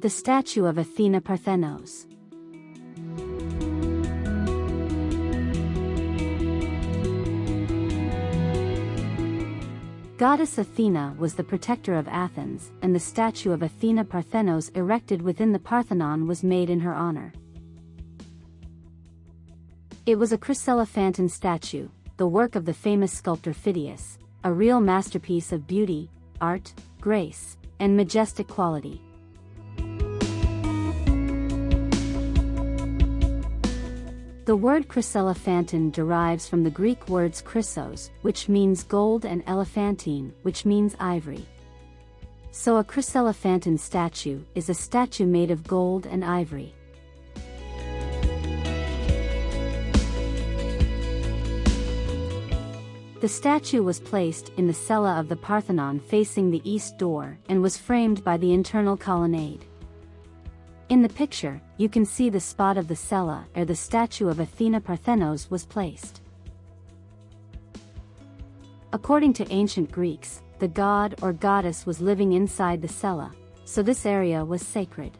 the statue of Athena Parthenos. Goddess Athena was the protector of Athens, and the statue of Athena Parthenos erected within the Parthenon was made in her honor. It was a chryselephantine statue, the work of the famous sculptor Phidias, a real masterpiece of beauty, art, grace, and majestic quality. The word chryselephantine derives from the Greek words chrysos, which means gold and elephantine, which means ivory. So a chryselephantine statue is a statue made of gold and ivory. The statue was placed in the cella of the Parthenon facing the east door and was framed by the internal colonnade. In the picture, you can see the spot of the cella where the statue of Athena Parthenos was placed. According to ancient Greeks, the god or goddess was living inside the cella, so this area was sacred.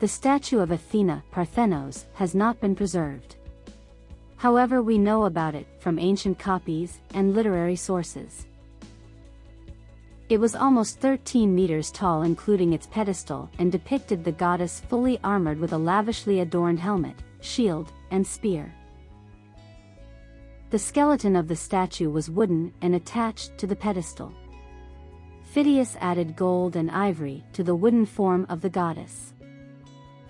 The statue of Athena Parthenos has not been preserved. However we know about it from ancient copies and literary sources. It was almost 13 meters tall including its pedestal and depicted the goddess fully armored with a lavishly adorned helmet, shield, and spear. The skeleton of the statue was wooden and attached to the pedestal. Phidias added gold and ivory to the wooden form of the goddess.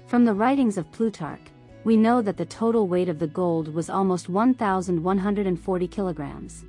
From the writings of Plutarch, we know that the total weight of the gold was almost 1,140 kilograms.